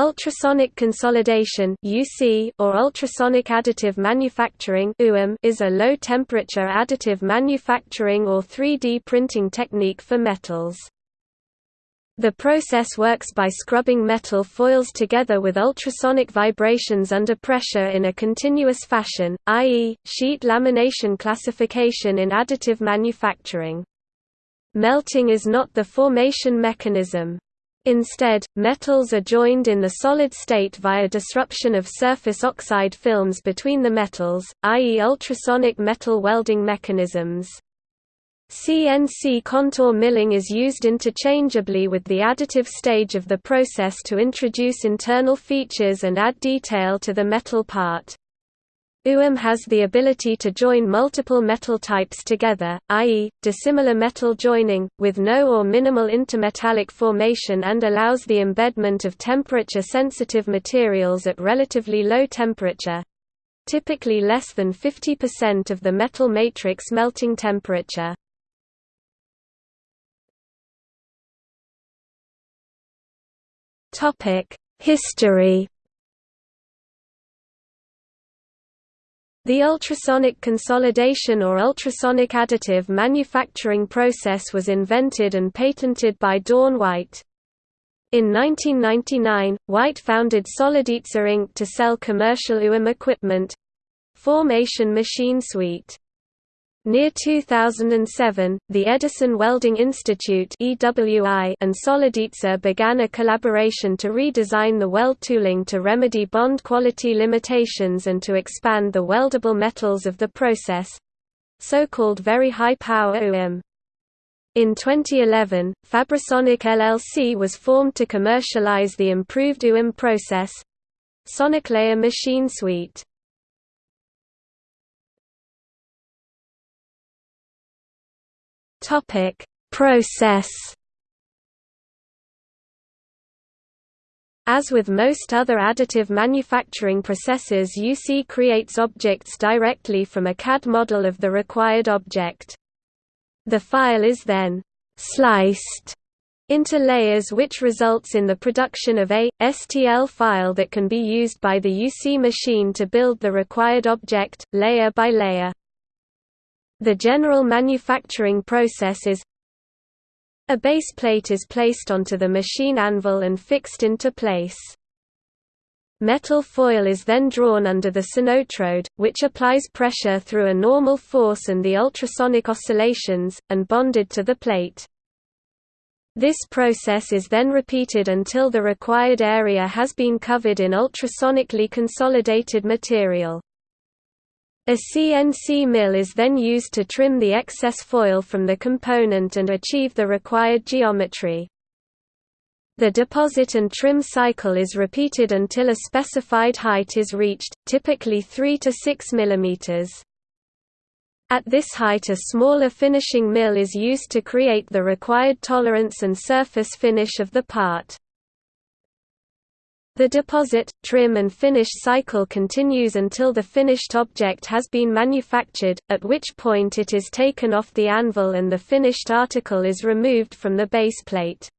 Ultrasonic consolidation (UC) or ultrasonic additive manufacturing (UAM) is a low-temperature additive manufacturing or 3D printing technique for metals. The process works by scrubbing metal foils together with ultrasonic vibrations under pressure in a continuous fashion, i.e., sheet lamination classification in additive manufacturing. Melting is not the formation mechanism. Instead, metals are joined in the solid state via disruption of surface oxide films between the metals, i.e. ultrasonic metal welding mechanisms. CNC contour milling is used interchangeably with the additive stage of the process to introduce internal features and add detail to the metal part. UAM has the ability to join multiple metal types together, i.e., dissimilar metal joining, with no or minimal intermetallic formation and allows the embedment of temperature-sensitive materials at relatively low temperature—typically less than 50% of the metal matrix melting temperature. History The ultrasonic consolidation or ultrasonic additive manufacturing process was invented and patented by Dawn White. In 1999, White founded Solidica Inc. to sell commercial UAM equipment—Formation Machine Suite. Near 2007, the Edison Welding Institute and Solidica began a collaboration to redesign the weld tooling to remedy bond quality limitations and to expand the weldable metals of the process, so-called very high power UAM. In 2011, Fabrisonic LLC was formed to commercialize the improved UAM process, Soniclayer Machine Suite. Topic: Process. As with most other additive manufacturing processes UC creates objects directly from a CAD model of the required object. The file is then «sliced» into layers which results in the production of a, STL file that can be used by the UC machine to build the required object, layer by layer. The general manufacturing process is a base plate is placed onto the machine anvil and fixed into place. Metal foil is then drawn under the sonotrode, which applies pressure through a normal force and the ultrasonic oscillations, and bonded to the plate. This process is then repeated until the required area has been covered in ultrasonically consolidated material. A CNC mill is then used to trim the excess foil from the component and achieve the required geometry. The deposit and trim cycle is repeated until a specified height is reached, typically 3 to 6 mm. At this height a smaller finishing mill is used to create the required tolerance and surface finish of the part. The deposit, trim and finish cycle continues until the finished object has been manufactured, at which point it is taken off the anvil and the finished article is removed from the base plate.